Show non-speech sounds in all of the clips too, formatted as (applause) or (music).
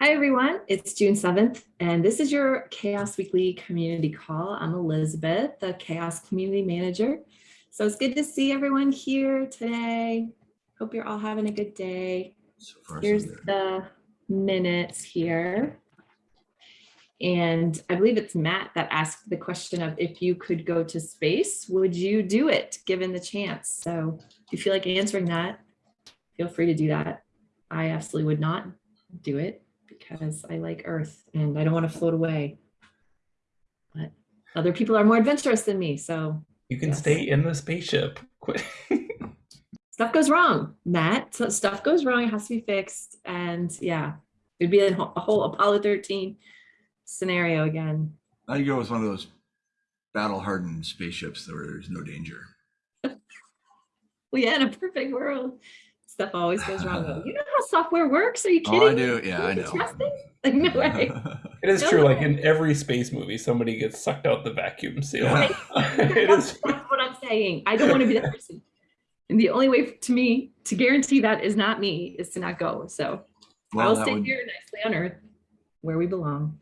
Hi, everyone. It's June 7th, and this is your Chaos Weekly Community Call. I'm Elizabeth, the Chaos Community Manager. So it's good to see everyone here today. Hope you're all having a good day. So far, so Here's good. the minutes here. And I believe it's Matt that asked the question of if you could go to space, would you do it given the chance? So if you feel like answering that, feel free to do that. I absolutely would not do it because I like Earth and I don't want to float away. But other people are more adventurous than me, so You can Yes. stay in the spaceship. Quit. (laughs) stuff goes wrong, Matt. So stuff goes wrong, it has to be fixed. And yeah, it'd be a whole, a whole Apollo 13 scenario again. I'd go with one of those battle hardened spaceships where there's no danger. Well, yeah, in a perfect world, stuff always goes wrong. (laughs) You know how software works? Are you kidding? Oh, I me? do. Yeah, I know. trust? (laughs) Like, no way. It is No. true. Like in every space movie, somebody gets sucked out the vacuum seal. Yeah. (laughs) it That's, is. that's what I'm saying. I don't want to be that person. And the only way to me to guarantee that is not me is to not go. So I'll stay would, here nicely on Earth where we belong.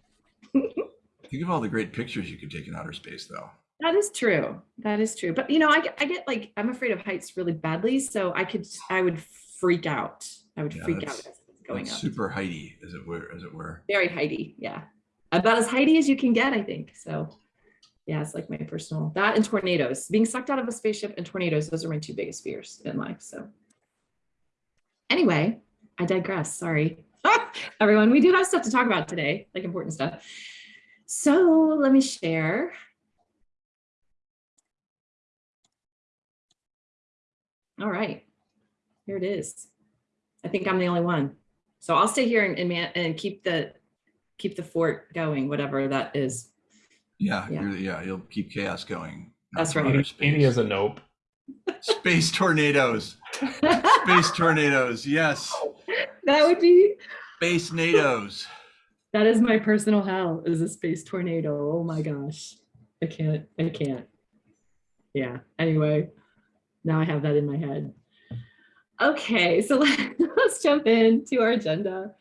think of all the great pictures you could take in outer space, though. That is true. That is true. But you know, I get, I get like I'm afraid of heights really badly, so I could I would freak out. I would Yeah, freak out that's- as it's going up. super heighty, as it were. As it were. Very heighty, yeah. About as heighty as you can get, I think. So yeah, it's like my personal that and tornadoes. Being sucked out of a spaceship and tornadoes, those are my two biggest fears in life. So anyway, I digress. Sorry. (laughs) Everyone, we do have stuff to talk about today, like important stuff. So let me share. All right, here it is. I think I'm the only one. So I'll stay here and, and, man, and keep the keep the fort going, whatever that is. Yeah, Yeah. You're, yeah. You'll keep chaos going. That's right. space. Katie is a nope. Space tornadoes. Space (laughs) tornadoes. Yes. that would be Space NATOs. that is my personal hell is a space tornado. Oh my gosh. I can't, I can't. Yeah, anyway, now I have that in my head. Okay, so (laughs) let's jump into our agenda.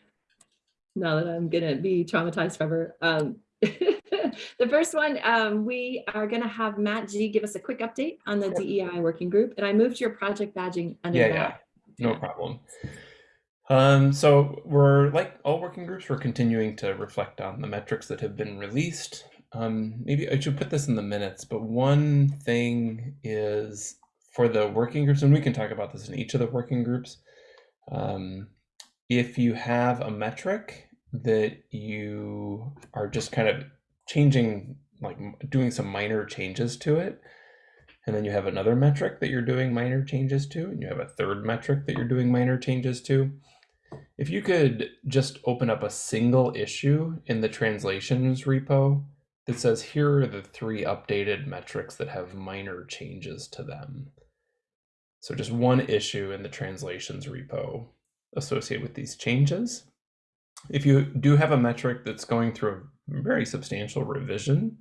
Now that I'm gonna be traumatized forever. Um, (laughs) the first one, um, we are gonna have Matt G give us a quick update on the DEI working group, and I moved your project badging under Yeah, that. yeah. No problem. Um, so we're like all working groups, we're continuing to reflect on the metrics that have been released. Um, maybe I should put this in the minutes, but one thing is for the working groups, and we can talk about this in each of the working groups. Um, if you have a metric that you are just kind of changing, like doing some minor changes to it, and then you have another metric that you're doing minor changes to, and you have a third metric that you're doing minor changes to. If you could just open up a single issue in the translations repo that says, here are the three updated metrics that have minor changes to them. So just one issue in the translations repo associated with these changes. If you do have a metric that's going through a very substantial revision,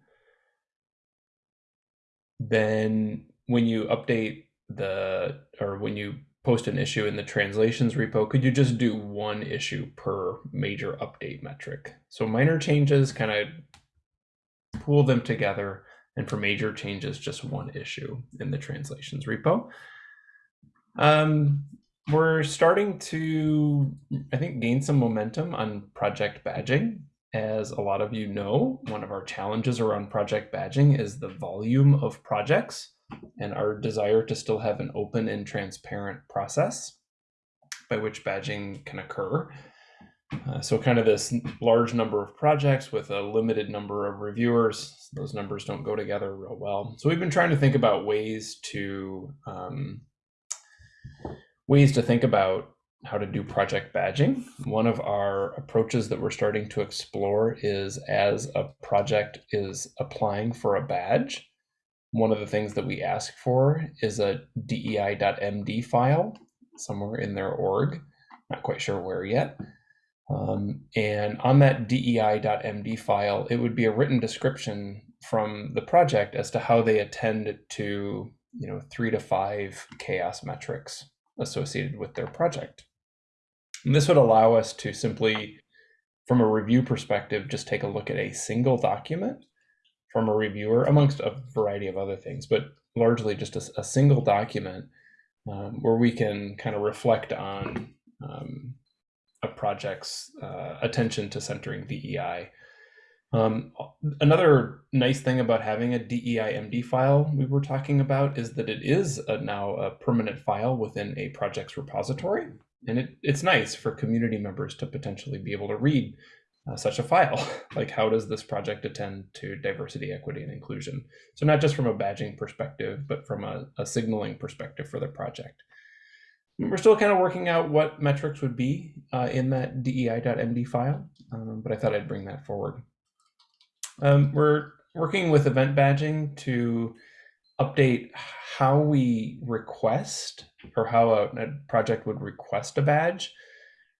then when you update the or when you post an issue in the translations repo, could you just do one issue per major update metric? So minor changes kind of pool them together, and for major changes, just one issue in the translations repo. Um, we're starting to, I think, gain some momentum on project badging. As a lot of you know, one of our challenges around project badging is the volume of projects and our desire to still have an open and transparent process by which badging can occur. Uh, so, kind of this large number of projects with a limited number of reviewers, those numbers don't go together real well. So, we've been trying to think about ways to um, ways to think about how to do project badging. One of our approaches that we're starting to explore is as a project is applying for a badge, one of the things that we ask for is a dei.md file somewhere in their org. Not quite sure where yet. Um, and on that dei.md file, it would be a written description from the project as to how they attend to, you know, three to five chaos metrics associated with their project. And this would allow us to simply from a review perspective, just take a look at a single document from a reviewer, amongst a variety of other things, but largely just a, a single document um, where we can kind of reflect on um, a project's uh, attention to centering DEI. Um, another nice thing about having a DEIMD file we were talking about is that it is a, now a permanent file within a project's repository. And it, it's nice for community members to potentially be able to read uh, such a file. (laughs) like how does this project attend to diversity, equity, and inclusion? So not just from a badging perspective, but from a, a signaling perspective for the project. We're still kind of working out what metrics would be uh, in that DEI.md file, um, but I thought I'd bring that forward. Um, we're working with event badging to update how we request or how a, a project would request a badge.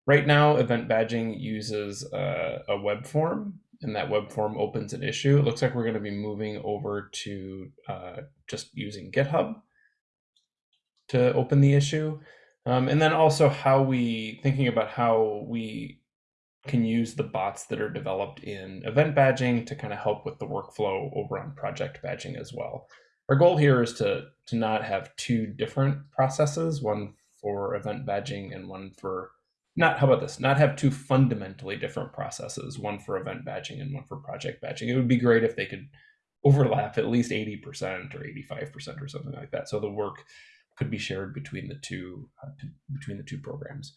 Right now, event badging uses a, a, web form, and that web form opens an issue. It looks like we're going to be moving over to uh, just using GitHub to open the issue. Um, and then also how we, thinking about how we can use the bots that are developed in event badging to kind of help with the workflow over on project badging as well. Our goal here is to, to not have two different processes, one for event badging and one for, not, how about this, not have two fundamentally different processes, one for event badging and one for project badging. It would be great if they could overlap at least 80% or 85% or something like that. So the work could be shared between the two, uh, between the two programs.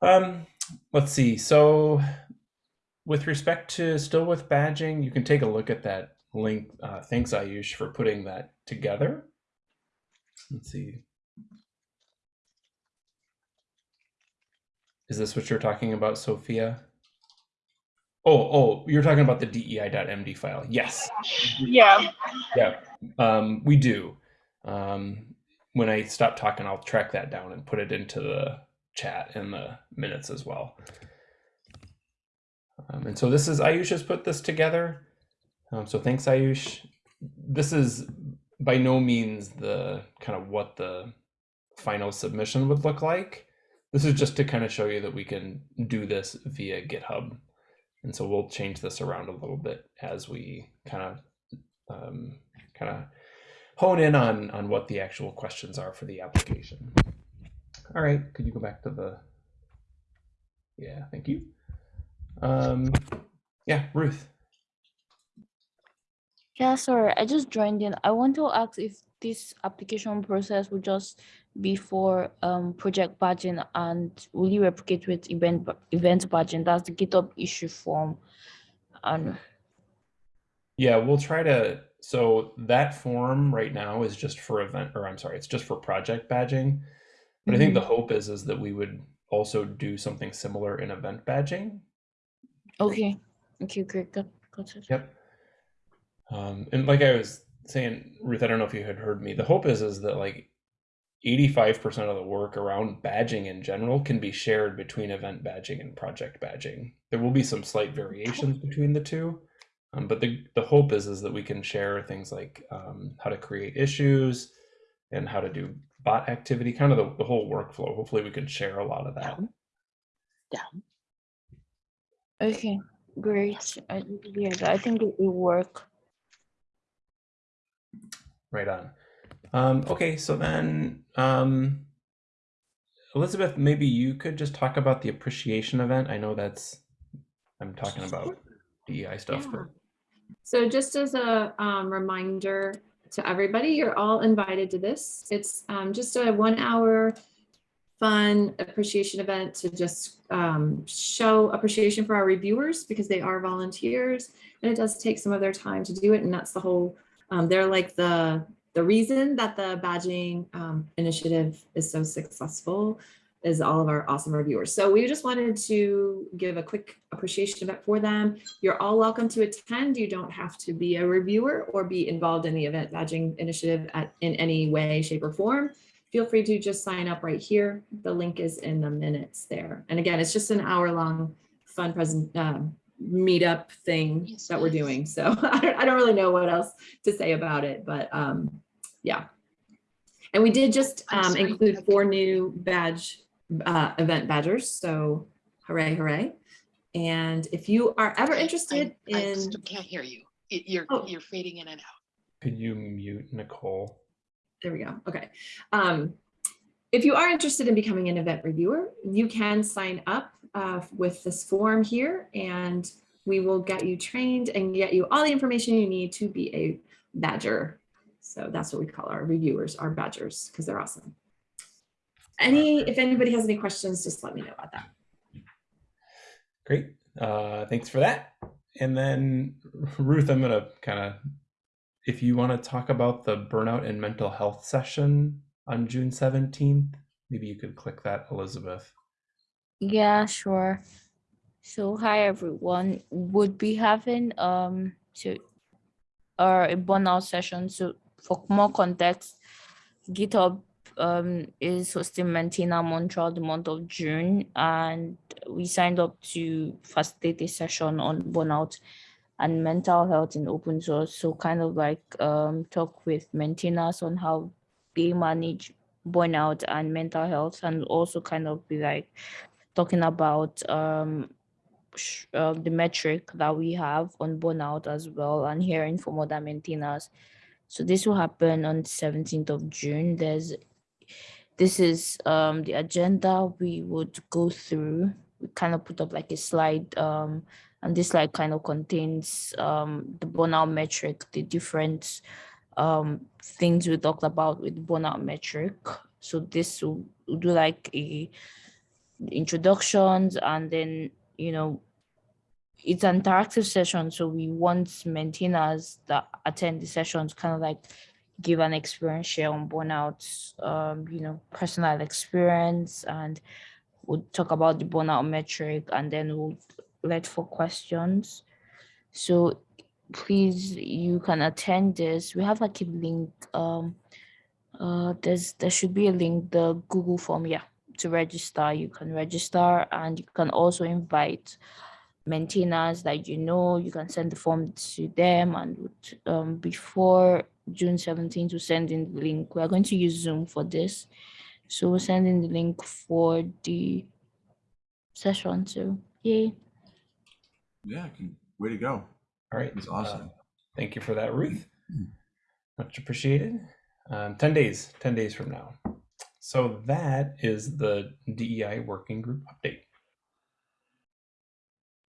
Um, let's see. So with respect to still with badging, you can take a look at that link. Uh, thanks, Ayush, for putting that together. Let's see. Is this what you're talking about, Sophia? Oh, oh, you're talking about the DEI.md file. Yes. Yeah. Yeah, um, we do. Um, when I stop talking, I'll track that down and put it into the chat in the minutes as well. Um, and so this is Ayush has put this together. Um, so thanks, Ayush. This is by no means the kind of what the final submission would look like. This is just to kind of show you that we can do this via GitHub. And so we'll change this around a little bit as we kind of um, kind of hone in on, on what the actual questions are for the application. All right, could you go back to the, yeah, thank you. Um, yeah, Ruth. Yeah, sorry, I just joined in. I want to ask if this application process will just be for um, project badging and will you replicate with event event badging? That's the GitHub issue form. And yeah, we'll try to. So that form right now is just for event, or I'm sorry, it's just for project badging. But I think the hope is is that we would also do something similar in event badging. okay, okay, great, got, got it. Yep. Um, and like I was saying, Ruth, I don't know if you had heard me. The hope is is that like 85% of the work around badging in general can be shared between event badging and project badging. There will be some slight variations between the two, um, but the, the hope is is that we can share things like um, how to create issues and how to do bot activity, kind of the, the whole workflow. Hopefully we can share a lot of that. Down. Down. Okay, great. I, yeah, I think it will work. Right on. Um, okay, so then um, Elizabeth, maybe you could just talk about the appreciation event. I know that's I'm talking about DEI stuff. Yeah. But So just as a um, reminder to everybody, you're all invited to this. It's um, just a one hour fun appreciation event to just um, show appreciation for our reviewers because they are volunteers and it does take some of their time to do it. And that's the whole, um, they're like the, the reason that the badging um, initiative is so successful is all of our awesome reviewers. So we just wanted to give a quick appreciation event for them. You're all welcome to attend. You don't have to be a reviewer or be involved in the event badging initiative at, in any way, shape or form. Feel free to just sign up right here. The link is in the minutes there. And again, it's just an hour long fun present um, meetup thing that we're doing. So (laughs) I don't, I don't really know what else to say about it, but um, yeah. And we did just um, include four new badge uh, event badgers. So hooray, hooray. And if you are ever I- I- interested I in, still can't hear you. Y- You're, Oh. you're fading in and out. Could you mute Nicole? there we go. Okay. Um, if you are interested in becoming an event reviewer, you can sign up uh, with this form here and we will get you trained and get you all the information you need to be a badger. So that's what we call our reviewers, our badgers, because they're awesome. Any, if anybody has any questions, just let me know about that. Great. Uh, thanks for that. And then Ruth, I'm gonna kind of, if you want to talk about the burnout and mental health session on June 17th, maybe you could click that, Elizabeth. Yeah, sure. So hi everyone. Would be having um so uh, a burnout session. So for more context, GitHub um is hosting Month throughout the month of June, and we signed up to facilitate a session on burnout and mental health in open source. So kind of like um talk with maintainers on how they manage burnout and mental health, and also kind of be like talking about um uh, the metric that we have on burnout as well and hearing from other maintainers. So this will happen on 17th of June. There's this is um the agenda we would go through. We kind of put up like a slide um and this slide kind of contains um the burnout metric, the different um things we talked about with burnout metric. So this will, will do like a introductions and then you know it's an interactive session so we want maintainers that attend the sessions kind of like give an experience share on burnout um you know personal experience and we'll talk about the burnout metric and then we'll let for questions. So please you can attend this. We have like a link um uh there's there should be a link the google form yeah to register. You can register and you can also invite maintainers that you know. You can send the form to them and um, before june 17th to send in the link we are going to use zoom for this so we're sending the link for the session so yay Yeah, can- way to go. All right. It's uh, awesome. thank you for that, Ruth. Much appreciated. Um, 10 days, 10 days from now. So that is the DEI working group update.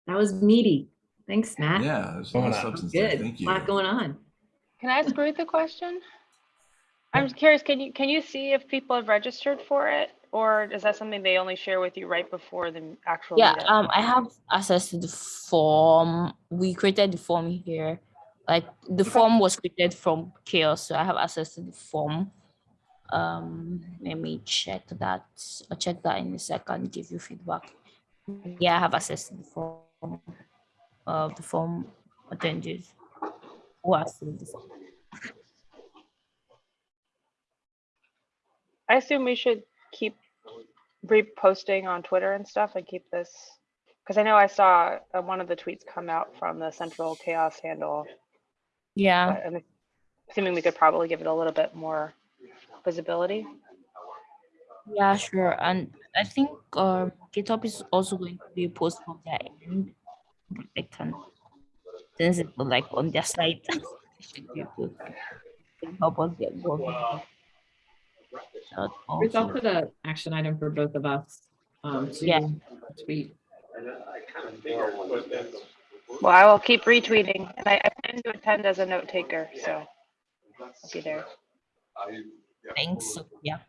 That was meaty. Thanks, Matt. Yeah, there's a lot of Going on. substance there. Good. Thank A lot going on. Can I ask Ruth a question? I'm curious, can you, can you see if people have registered for it? Or is that something they only share with you right before the actual yeah meetup? um i have access to the form we created the form here like the form was created from chaos so i have access to the form um let me check that i'll check that in a second give you feedback yeah i have access to the form uh the form attendees who are still. I assume we should keep reposting on Twitter and stuff and keep this. Because I know I saw uh, one of the tweets come out from the central chaos handle. yeah I'm assuming we could probably give it a little bit more visibility. Yeah, sure. And I think um GitHub is also going to be a post from their end. They can since it's like on their site. it should be a help us get going. That Ruth, I'll also- put a action item for both of us. Um, to Yeah. tweet. Well, I will keep retweeting and I, I plan to attend as a note taker, so I'll be there. Thanks. Yeah.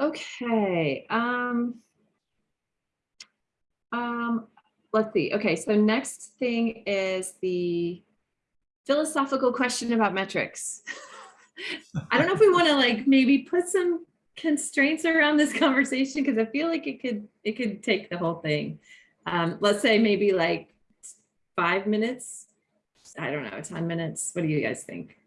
Okay, um. Um, let's see. Okay, so next thing is the philosophical question about metrics. (laughs) I don't know if we want to like maybe put some constraints around this conversation because I feel like it could it could take the whole thing. Um, let's say maybe like five minutes. I don't know, 10 minutes. What do you guys think?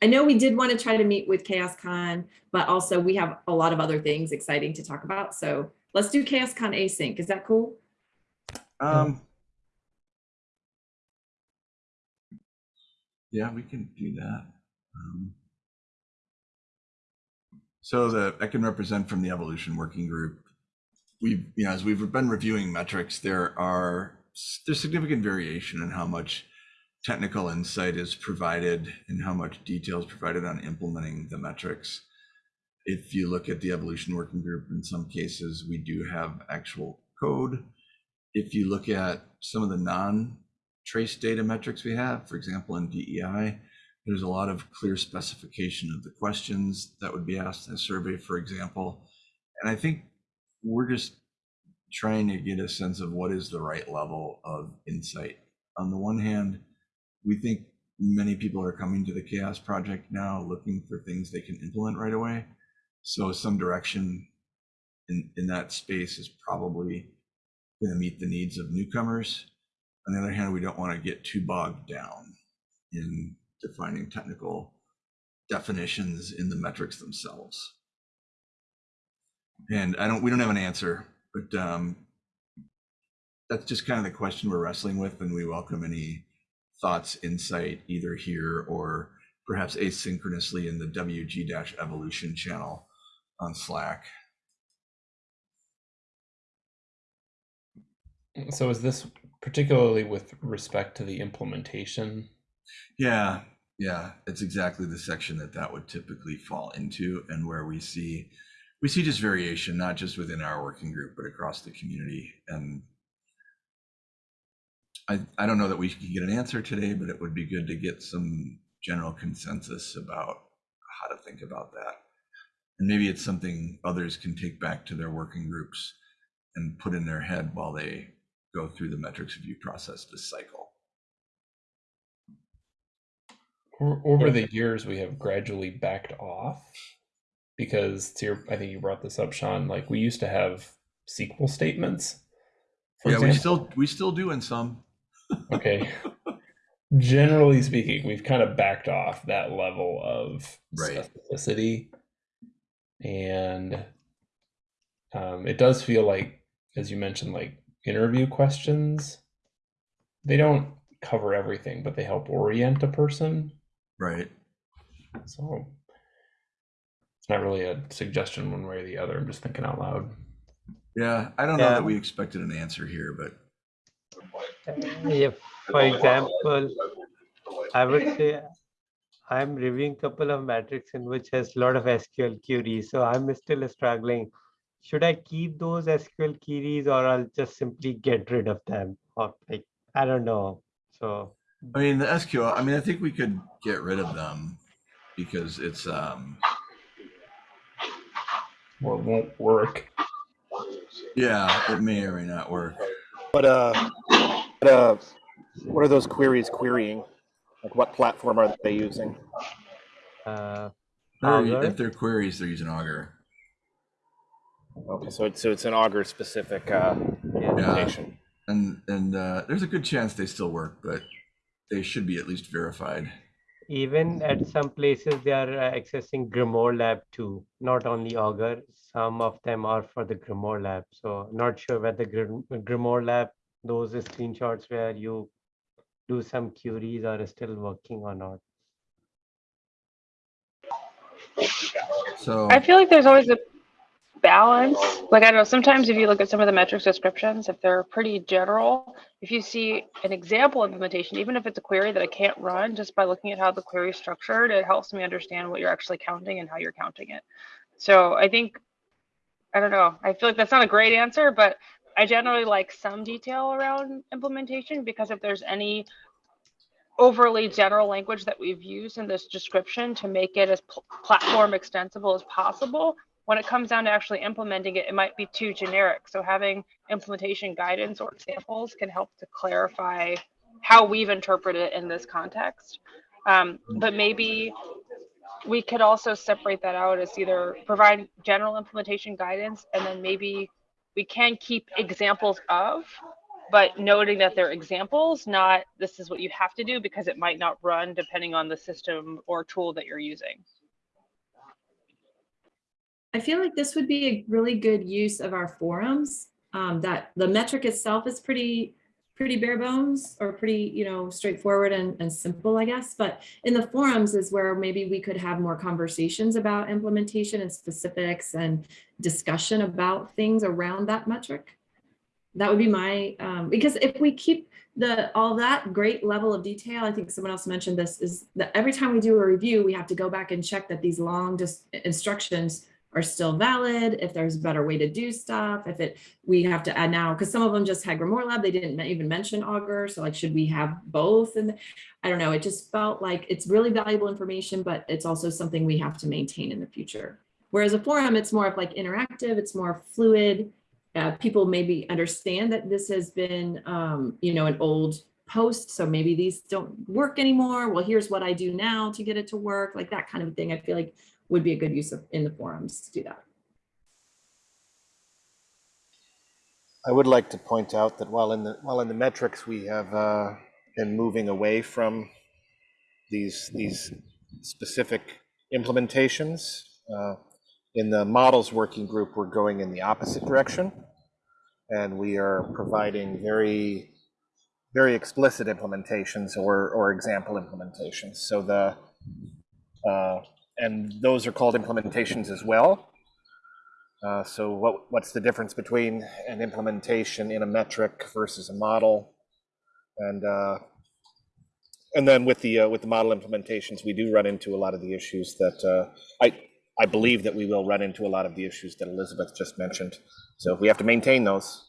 I know we did want to try to meet with ChaosCon, but also we have a lot of other things exciting to talk about. So let's do ChaosCon async. Is that cool? Um. Yeah, we can do that. Um, So the, I can represent from the evolution working group. we've, you know, as we've been reviewing metrics, there are, there's significant variation in how much technical insight is provided and how much detail is provided on implementing the metrics. If you look at the evolution working group, in some cases, we do have actual code. If you look at some of the non-trace data metrics we have, for example, in DEI, there's a lot of clear specification of the questions that would be asked in a survey, for example. And I think we're just trying to get a sense of what is the right level of insight. On the one hand, we think many people are coming to the chaos project now looking for things they can implement right away so some direction in in that space is probably going to meet the needs of newcomers on the other hand we don't want to get too bogged down in defining technical definitions in the metrics themselves and i don't we don't have an answer but um that's just kind of the question we're wrestling with and we welcome any thoughts, insight, either here or perhaps asynchronously in the WG-evolution channel on Slack. So is this particularly with respect to the implementation? Yeah, yeah, it's exactly the section that that would typically fall into and where we see we see just variation, not just within our working group, but across the community. And I, I don't know that we can get an answer today, but it would be good to get some general consensus about how to think about that. And maybe it's something others can take back to their working groups and put in their head while they go through the metrics review process this cycle. Over the years, we have gradually backed off because to your, I think you brought this up, Sean. Like we used to have SQL statements. for yeah, we still we still do in some. Okay. (laughs) Generally speaking, we've kind of backed off that level of Right. specificity. And um, it does feel like, as you mentioned, like interview questions, they don't cover everything, but they help orient a person. Right. So it's not really a suggestion one way or the other. I'm just thinking out loud. Yeah, I don't know that we expected an answer here, but If, for example, I would say I'm reviewing a couple of metrics in which has a lot of SQL queries. So I'm still struggling. Should I keep those SQL queries or I'll just simply get rid of them? Or like, I don't know. So I mean the SQL. I mean, I think we could get rid of them because it's um Or it won't work. yeah, it may or may not work. But, uh, but, uh, what are those queries querying? Like what platform are they using? uh, Augur? if they're queries, they're using Augur. Okay, so it's so it's an Augur specific uh, implementation. And and uh, there's a good chance they still work, but they should be at least verified. even at some places they are uh, accessing Grimoire Lab too, not only Augur. Some of them are for the Grimoire Lab. So not sure whether Grim- Grimoire Lab, those screenshots where you do some queries are still working or not. So I feel like there's always a balance. Like I don't know, sometimes if you look at some of the metrics descriptions, if they're pretty general, if you see an example implementation, even if it's a query that I can't run, just by looking at how the query is structured, it helps me understand what you're actually counting and how you're counting it. So I think, I don't know, I feel like that's not a great answer, but I generally like some detail around implementation because if there's any overly general language that we've used in this description to make it as pl- platform extensible as possible, when it comes down to actually implementing it, it might be too generic. So having implementation guidance or examples can help to clarify how we've interpreted it in this context. Um, but maybe we could also separate that out as either provide general implementation guidance and then maybe we can keep examples of, but noting that they're examples, not this is what you have to do because it might not run depending on the system or tool that you're using. I feel like this would be a really good use of our forums. Um, that the metric itself is pretty, pretty bare bones or pretty, you know, straightforward and, and simple, I guess. But in the forums is where maybe we could have more conversations about implementation and specifics and discussion about things around that metric. That would be my, um, because if we keep the, all that great level of detail, I think someone else mentioned this, is that every time we do a review, we have to go back and check that these long just instructions are still valid, if there's a better way to do stuff, if it, we have to add now, because some of them just had Grimoire Lab, they didn't even mention Augur, so like, should we have both? And I don't know, it just felt like it's really valuable information, but it's also something we have to maintain in the future. Whereas a forum, it's more of like interactive, it's more fluid. Uh, people maybe understand that this has been, um, you know, an old post, so maybe these don't work anymore. Well, here's what I do now to get it to work, like that kind of thing. I feel like would be a good use of in the forums to do that. I would like to point out that while in the while in the metrics we have uh, been moving away from these these specific implementations, uh, in the models working group we're going in the opposite direction, and we are providing very very explicit implementations or or example implementations. So the uh, and those are called implementations as well. Uh, so what, what's the difference between an implementation in a metric versus a model? And uh, and then with the uh, with the model implementations, we do run into a lot of the issues that uh, I I believe that we will run into a lot of the issues that Elizabeth just mentioned. So we have to maintain those.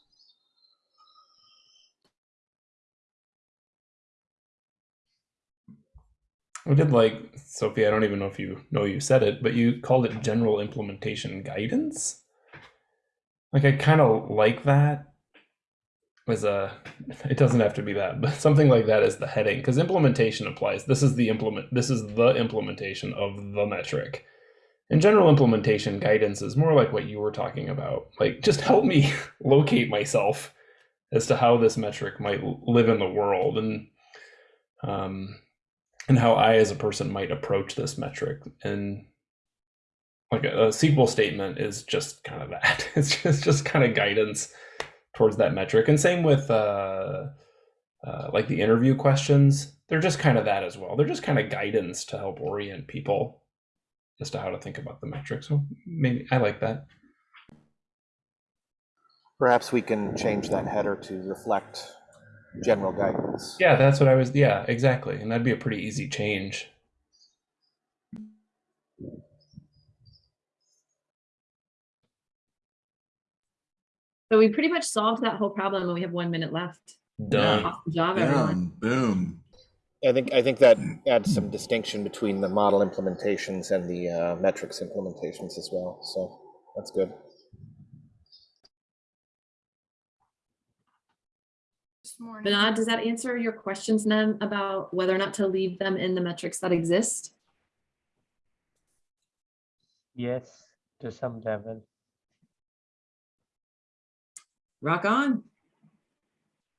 I did like Sophie. I don't even know if you know you said it, but you called it general implementation guidance. Like I kind of like that as a. (laughs) It doesn't have to be that, but something like that is the heading because implementation applies. This is the implement. This is the implementation of the metric. And general implementation guidance is more like what you were talking about. Like just help me (laughs) locate myself as to how this metric might live in the world and. Um, and how I, as a person, might approach this metric. And like a, a SQL statement is just kind of that. (laughs) It's just just kind of guidance towards that metric. And same with uh, uh, like the interview questions. They're just kind of that as well. They're just kind of guidance to help orient people as to how to think about the metric. So maybe I like that. Perhaps we can change that header to reflect general guidance. Yeah, that's what I was. Yeah, exactly. And that'd be a pretty easy change. So we pretty much solved that whole problem and we have one minute left. Done. Awesome job, everyone. Boom, boom. I think I think that adds some distinction between the model implementations and the uh, metrics implementations as well. So that's good. Vinod, does that answer your questions then about whether or not to leave them in the metrics that exist? Yes, to some level. Rock on.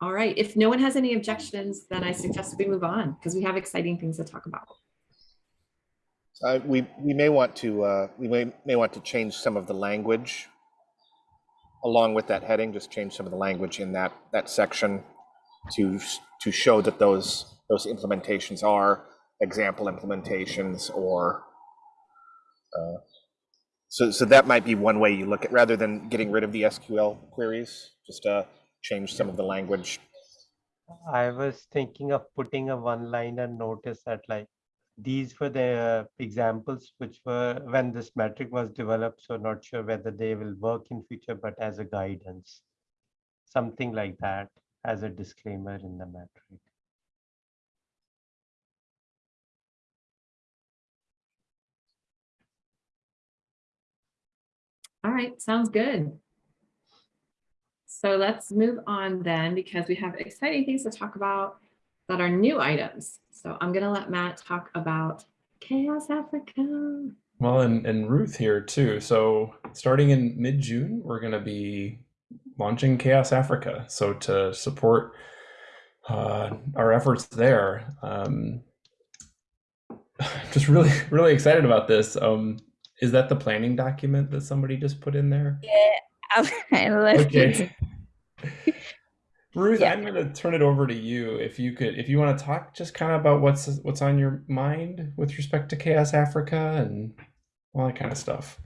All right, if no one has any objections, then I suggest we move on because we have exciting things to talk about. Uh, we we may want to uh, we may may want to change some of the language along with that heading. Just change some of the language in that that section to to show that those those implementations are example implementations or uh, so so that might be one way you look at rather than getting rid of the SQL queries just uh change some of the language I was thinking of putting a one-liner notice that like these were the examples which were when this metric was developed. So not sure whether they will work in future, but as a guidance, something like that as a disclaimer in the metric. All right, sounds good. So let's move on then because we have exciting things to talk about that are new items. So I'm gonna let Matt talk about Chaos Africa. Well, and, and Ruth here too. So starting in mid-June, we're going to be launching Chaos Africa. So to support uh, our efforts there, um, (laughs) just really, really excited about this. Um, is that the planning document that somebody just put in there? I left it. Okay. (laughs) Ruth, Yeah. I'm going to turn it over to you. If you could, if you want to talk just kind of about what's what's on your mind with respect to Chaos Africa and all that kind of stuff.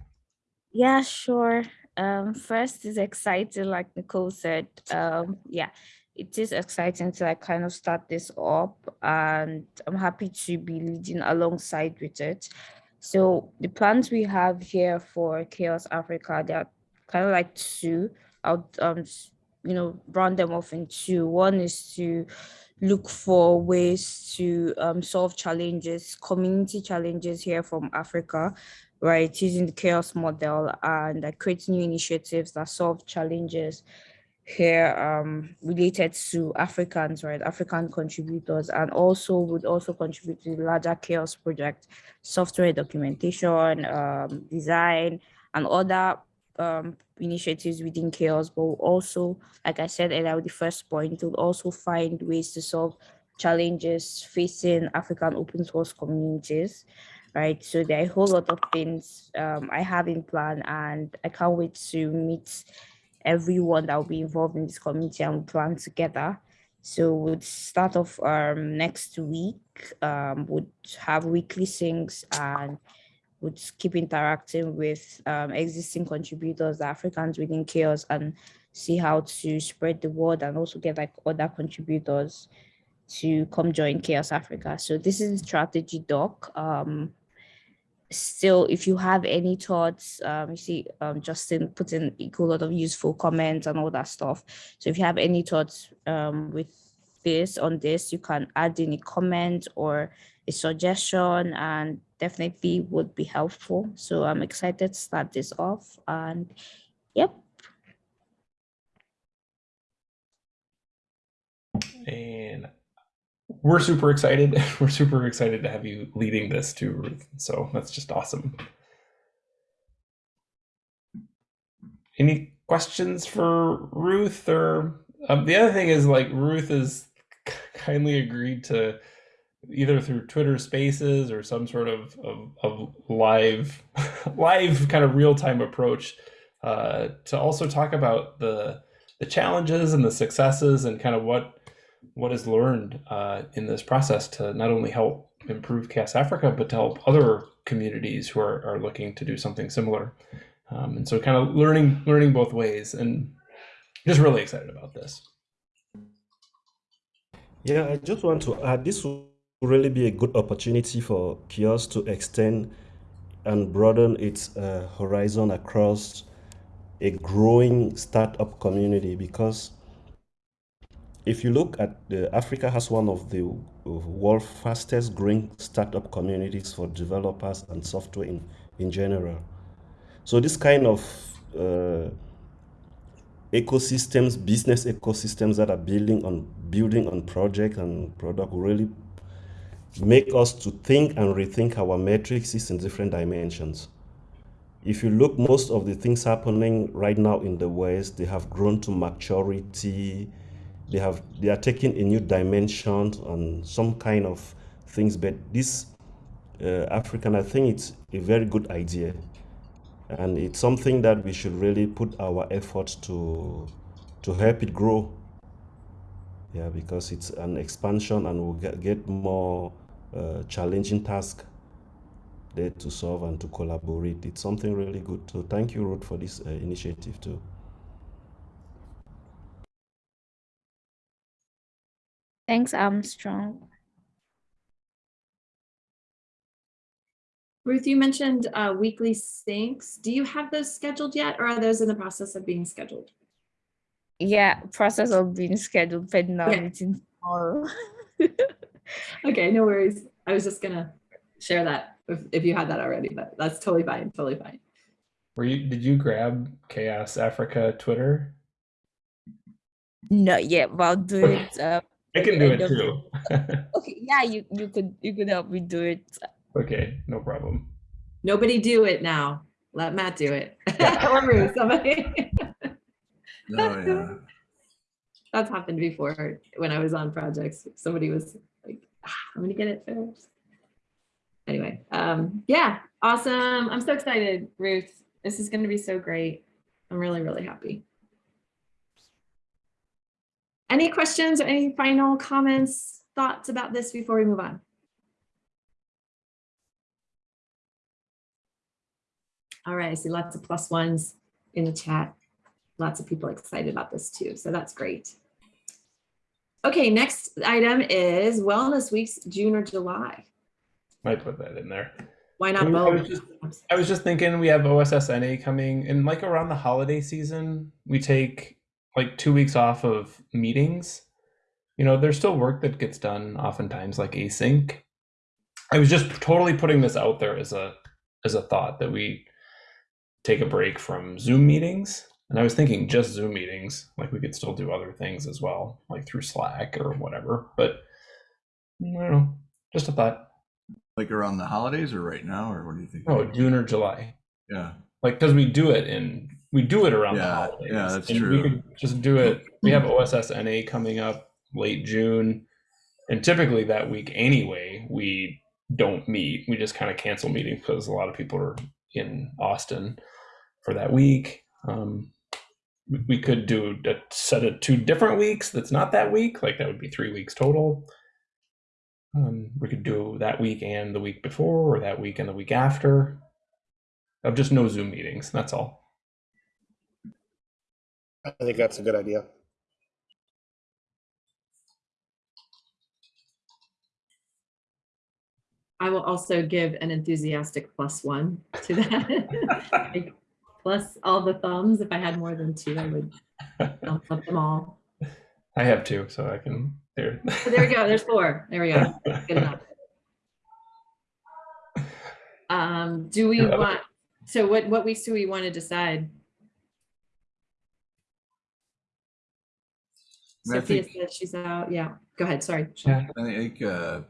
Yeah, sure. Um, first is exciting, like Nicole said. Um, yeah, it is exciting to like kind of start this up, and I'm happy to be leading alongside with it. So the plans we have here for Chaos Africa, they are kind of like two. I'll um, you know, round them off in two. One is to look for ways to um, solve challenges, community challenges here from Africa right, using the chaos model and uh, create new initiatives that solve challenges here um, related to Africans, right, African contributors, and also would also contribute to the larger chaos project, software documentation, um, design, and other um, initiatives within chaos, but also, like I said earlier, with the first point, will also find ways to solve challenges facing African open source communities right? So there are a whole lot of things um, I have in plan, and I can't wait to meet everyone that will be involved in this community and plan together. So we'll start off um, next week. Um, would have weekly things and would keep interacting with um, existing contributors, Africans within chaos, and see how to spread the word and also get like other contributors to come join Chaos Africa. So this is strategy doc. Um, still, if you have any thoughts, um, you see um, Justin put in a lot of useful comments and all that stuff. So if you have any thoughts um, with this on this, you can add in a comment or a suggestion and definitely would be helpful. So I'm excited to start this off and yep. And we're super excited. (laughs) We're super excited to have you leading this too, Ruth. So that's just awesome. Any questions for Ruth or um, the other thing is like Ruth has kindly agreed to either through Twitter Spaces or some sort of, of, of live (laughs) live kind of real time approach uh, to also talk about the the challenges and the successes and kind of what what is learned uh, in this process to not only help improve Chaos Africa, but to help other communities who are, are looking to do something similar. Um, and so kind of learning learning both ways and just really excited about this. Yeah, I just want to add this will really be a good opportunity for Kiosk to extend and broaden its uh, horizon across a growing startup community because if you look at the Africa has one of the world's fastest growing startup communities for developers and software in, in general. So this kind of uh, ecosystems, business ecosystems that are building on building on project and product really make us to think and rethink our matrices in different dimensions. If you look, most of the things happening right now in the West, they have grown to maturity. They have they are taking a new dimension on some kind of things. But this uh, African, I think it's a very good idea, and it's something that we should really put our efforts to to help it grow. Yeah, because it's an expansion and we'll get, get more uh, challenging task there to solve and to collaborate. It's something really good. So thank you, Ruth, for this uh, initiative too. Thanks, Armstrong. Ruth, you mentioned uh, weekly syncs. Do you have those scheduled yet or are those in the process of being scheduled? Yeah, process of being scheduled but our Yeah. meeting tomorrow. (laughs) Okay, no worries. I was just gonna share that if, if you had that already, but that's totally fine, totally fine. Were you did you grab Chaos Africa Twitter? Not yet, but I'll do it. Uh, I can do it too. okay, yeah, you you could you could help me do it. okay, no problem. Nobody do it now. Let Matt do it. Yeah. (laughs) Or Ruth, somebody. (laughs) Oh, yeah. That's happened before when I was on projects. Somebody was like, "Ah, I'm gonna get it first. Anyway, um, yeah, awesome. I'm so excited, Ruth. This is gonna be so great. I'm really, really happy. Any questions or any final comments, thoughts about this before we move on? All right, I see lots of plus ones in the chat. Lots of people excited about this too, so that's great. Okay, next item is Wellness Weeks, June or July. Might put that in there. Why I not was- I was both? just- I was just thinking we have OSSNA coming and like around the holiday season, we take like two weeks off of meetings. You know, there's still work that gets done oftentimes like async. I was just totally putting this out there as a as a thought that we take a break from Zoom meetings. And I was thinking just Zoom meetings, like we could still do other things as well, like through Slack or whatever. But I don't know, just a thought. Like around the holidays or right now, or what do you think? Oh, June or July. Yeah, like because we do it in we do it around the holidays. yeah, that's and true. We could just do it. We have OSSNA coming up late June, and typically that week anyway, we don't meet. We just kind of cancel meetings because a lot of people are in Austin for that week. Um, we- we could do a set of two different weeks. That's not that week. Like that would be three weeks total. Um, we could do that week and the week before, or that week and the week after of just no Zoom meetings. That's all. I think that's a good idea. I will also give an enthusiastic plus one to that. (laughs) Plus all the thumbs. If I had more than two, I would thumb up them all. I have two, so I can. There. So there we go. There's four. There we go. Good (laughs) enough. Um, do we want, so what, what weeks do we want to decide? I Sophia think- says she's out. Yeah, go ahead. Sorry. Yeah. I think uh,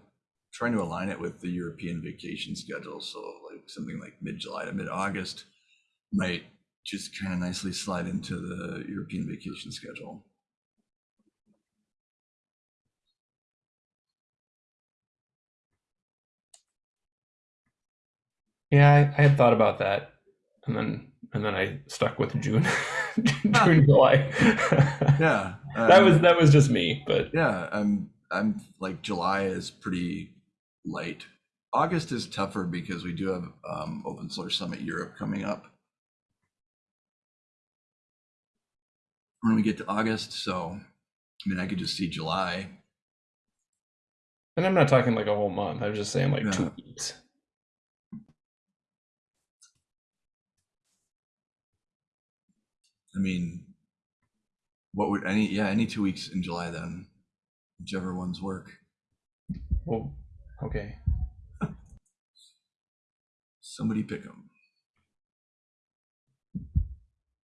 trying to align it with the European vacation schedule, so like something like mid-July to mid-August might just kind of nicely slide into the European vacation schedule. Yeah, I, I had thought about that, and then and then I stuck with June, (laughs) June, July. Yeah, that was um, that was just me, but Yeah, I'm I'm like July is pretty light. August is tougher because we do have um, Open Source Summit Europe coming up. When we get to August, so I mean, I could just see July. and I'm not talking like a whole month. I was just saying like Yeah. two weeks. I mean, what would any yeah any two weeks in July then, whichever ones work. Well, okay. Somebody pick them.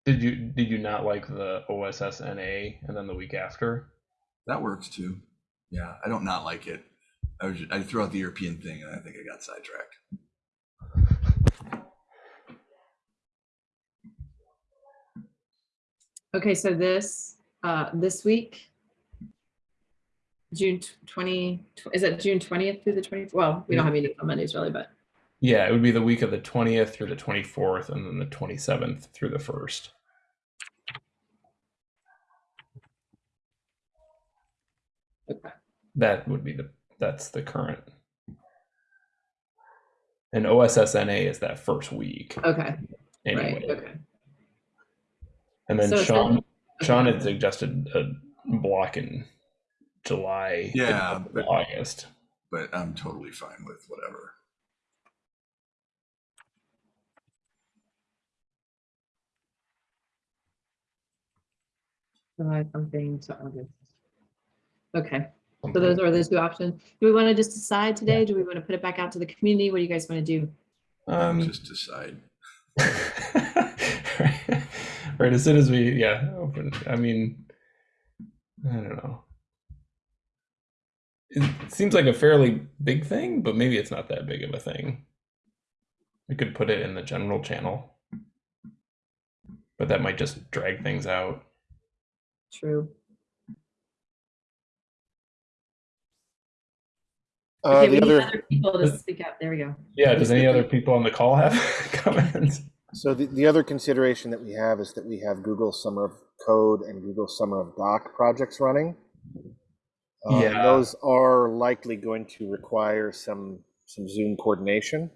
Did you did you not like the OSSNA and then the week after? That works too. Yeah, I don't not like it. I was I threw out the European thing and I think I got sidetracked. Okay, so this, uh, this week, June tw- twenty, is it June twentieth through the twentieth? Well, we don't have meetings on Mondays really, but Yeah, it would be the week of the 20th through the 24th, and then the 27th through the first. okay. That would be the that's the current. And OSSNA is that first week Okay, anyway. right, okay. And then So Sean Sean had suggested a block in July. Yeah, but- August. But I'm totally fine with whatever. July something to August. Okay, so those are those two options. Do we want to just decide today? Do we want to put it back out to the community? What do you guys want to do? Um, Just decide. (laughs) right. right as soon as we yeah open i mean i don't know it seems like a fairly big thing but maybe it's not that big of a thing we could put it in the general channel but that might just drag things out True. Uh, Okay, we the need other, other people to speak up. There we go. yeah does any other people on the call have (laughs) comments so the, the other consideration that we have is that we have Google Summer of Code and Google Summer of Doc projects running. Um, Yeah. Those are likely going to require some, some Zoom coordination.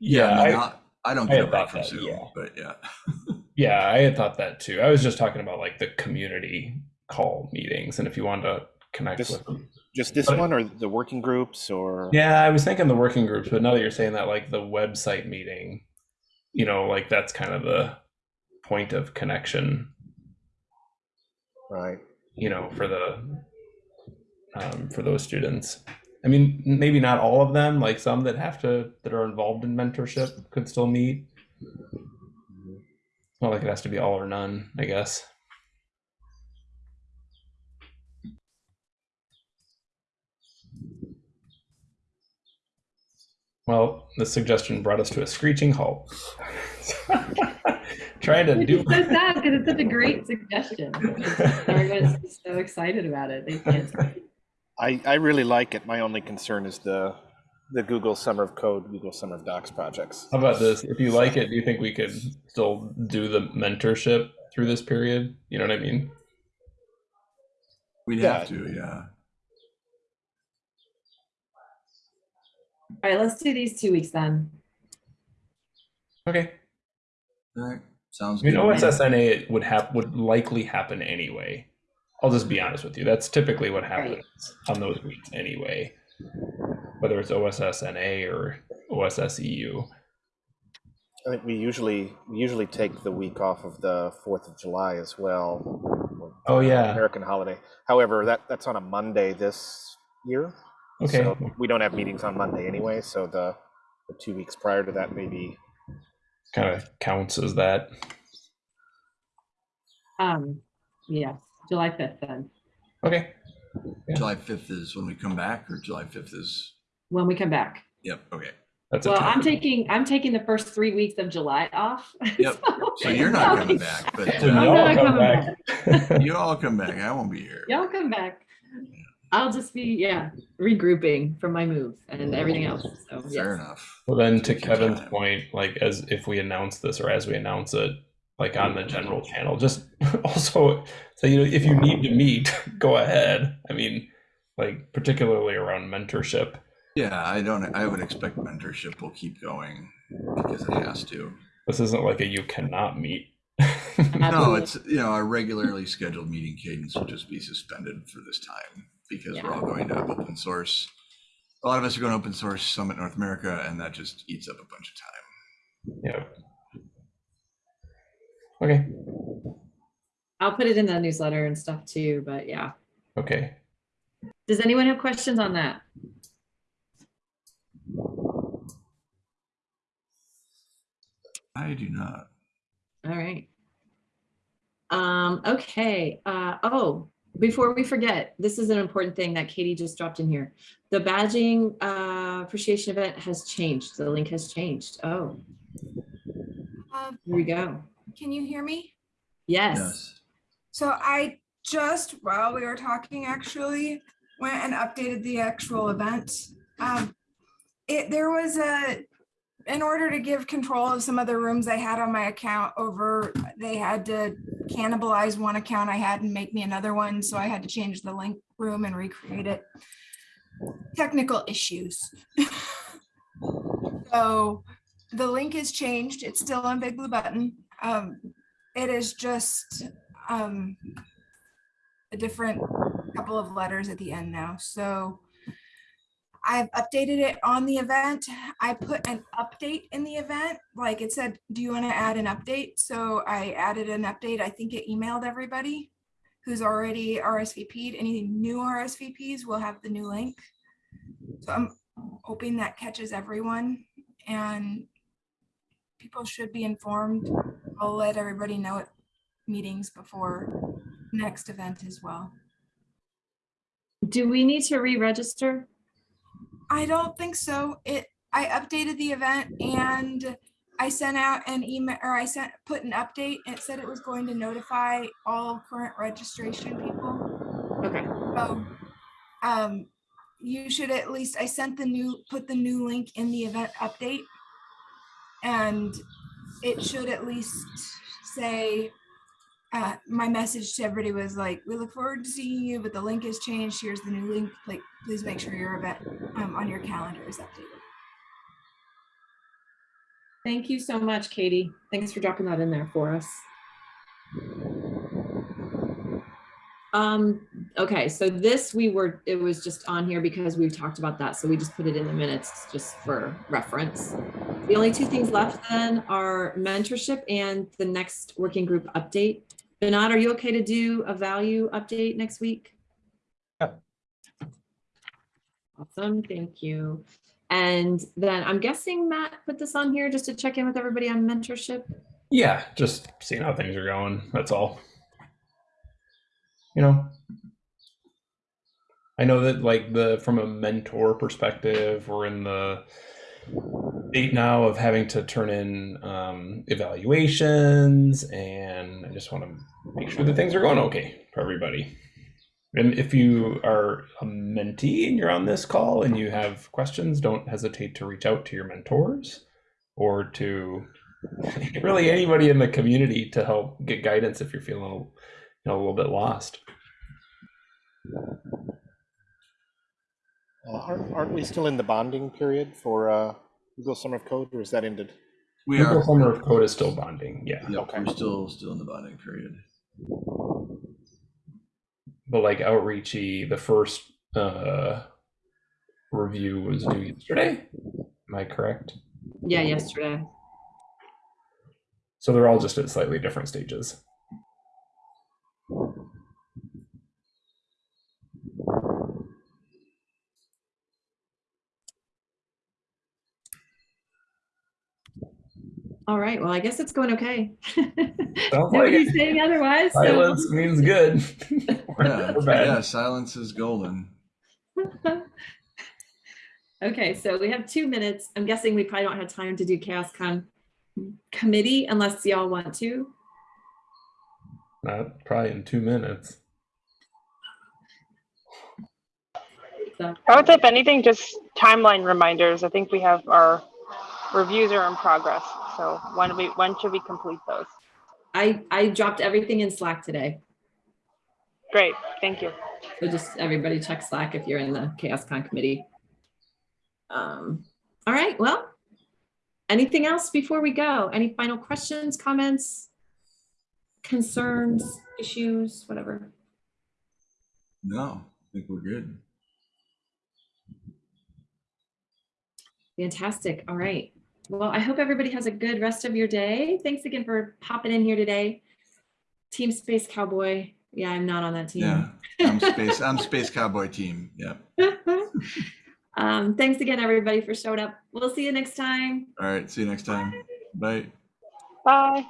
Yeah, I, mean, I, I, I don't I get had a break thought from that, Zoom, yeah. but yeah. (laughs) yeah, I had thought that too. I was just talking about like the community call meetings, and if you wanted to connect Just- with them. Just this But- one or the working groups or? Yeah, I was thinking the working groups, but now that you're saying that, like the website meeting, you know, like that's kind of the point of connection, Right. you know, for the um, for those students. I mean, maybe not all of them. Like some that have to that are involved in mentorship could still meet. It's not like it has to be all or none, I guess. Well, the suggestion brought us to a screeching halt. (laughs) Trying to do. It's so sad because it's such a great suggestion. Everyone's so excited about it. They can't. I, I really like it. My only concern is the, the Google Summer of Code, Google Summer of Docs projects. How about this? If you like it, do you think we could still do the mentorship through this period? You know what I mean? We'd Yeah. have to, yeah. All right, let's do these two weeks then. Okay. All right. Sounds I mean, good. to me. OSSNA would have would likely happen anyway. I'll just be honest with you. That's typically what happens on those weeks anyway. Whether it's OSSNA or OSSEU. I think we usually, we usually take the week off of the Fourth of July as well. Oh, yeah. American holiday. However, that, that's on a Monday this year. Okay. So we don't have meetings on Monday anyway, so the, the two weeks prior to that maybe, Kind of counts as that. Um, yes, July fifth then, Okay. yeah. July 5th is when we come back, or July 5th is, when we come back. yep, okay. That's Well, I'm taking, I'm taking the first three weeks of July off. (laughs) Yep. So you're not coming back, but I'm uh, y'all not come coming back. (laughs) you all come back. I won't be here. Y'all come back. I'll just be, yeah, regrouping from my move and everything else. So, Fair yes. enough. Well, then to Take Kevin's time. point, like as if we announce this or as we announce it, like on the general channel, just (laughs) also so you know if you need to meet, (laughs) go ahead. I mean, like particularly around mentorship. Yeah, I don't, I would expect mentorship will keep going because it has to. This isn't like a you cannot meet. No, it's, you know, our regularly scheduled meeting cadence will just be suspended for this time because we're all going to open source. A lot of us are going to open source Summit North America and that just eats up a bunch of time. yeah. Okay. I'll put it in the newsletter and stuff too, but yeah. Okay. Does anyone have questions on that? I do not. All right. Um, okay, uh, oh, before we forget, this is an important thing that Katie just dropped in here. The badging, uh, appreciation event has changed. The link has changed. Oh, Um, here we go. Can you hear me? Yes. Yes. So I just, while we were talking, actually went and updated the actual event. Um, It, there was a, in order to give control of some of the rooms I had on my account over, they had to cannibalize one account I had and make me another one. So I had to change the link room and recreate it. Technical issues. (laughs) So the link is changed. It's still on Big Blue Button. Um, it is just um, a different couple of letters at the end now. So I've updated it on the event. I put an update in the event, like it said, do you want to add an update? So I added an update. I think it emailed everybody who's already RSVP'd. Any new RSVPs will have the new link. So I'm hoping that catches everyone and people should be informed. I'll let everybody know at meetings before next event as well. Do we need to re-register? I don't think so. It, I updated the event and I sent out an email or I sent, put an update. and It said it was going to notify all current registration people. Okay, So, um, you should at least, I sent the new, put the new link in the event update. And it should at least say uh, my message to everybody was like, we look forward to seeing you, but the link has changed. Here's the new link. Like, please make sure your event um, on your calendar is updated. Thank you so much, Katie. Thanks for dropping that in there for us. Um, okay, so this we were, it was just on here because we've talked about that. So we just put it in the minutes just for reference. The only two things left then are mentorship and the next working group update. Bernard, are you okay to do a value update next week? Yeah. Awesome, thank you. And then I'm guessing Matt put this on here just to check in with everybody on mentorship. Yeah, just seeing how things are going. That's all. You know, I know that like the from a mentor perspective, we're in the state now of having to turn in um, evaluations, and I just want to make sure that things are going okay for everybody. And if you are a mentee and you're on this call and you have questions, don't hesitate to reach out to your mentors or to (laughs) really anybody in the community to help get guidance if you're feeling you know, a little bit lost. Uh, Aren't aren't we still in the bonding period for uh, Google Summer of Code, or is that ended? We Google are, Summer of Code is still bonding, yeah. yep, we're still, still in the bonding period. But like outreachy, the first uh, review was due yesterday. Am I correct? Yeah, yesterday. So they're all just at slightly different stages. All right, well, I guess it's going okay. (laughs) Sounds like Nobody's saying otherwise. so- Silence means good. (laughs) Yeah, yeah, silence is golden. (laughs) Okay, so we have two minutes. I'm guessing we probably don't have time to do CHAOSScon committee unless y'all want to. Not probably in two minutes. So, I would say if anything, just timeline reminders. I think we have our reviews are in progress. So when we, when should we complete those? I, I dropped everything in Slack today. Great, thank you. So just everybody check Slack if you're in the CHAOSScon committee. Um, all right, well, anything else before we go? Any final questions, comments, concerns, issues, whatever? No, I think we're good. Fantastic. All right. Well, I hope everybody has a good rest of your day. Thanks again for popping in here today. Team Space Cowboy. Yeah, I'm not on that team. Yeah, I'm (laughs) space, I'm space cowboy team. Yeah. (laughs) um, thanks again, everybody, for showing up. We'll see you next time. All right, see you next time. Bye. Bye.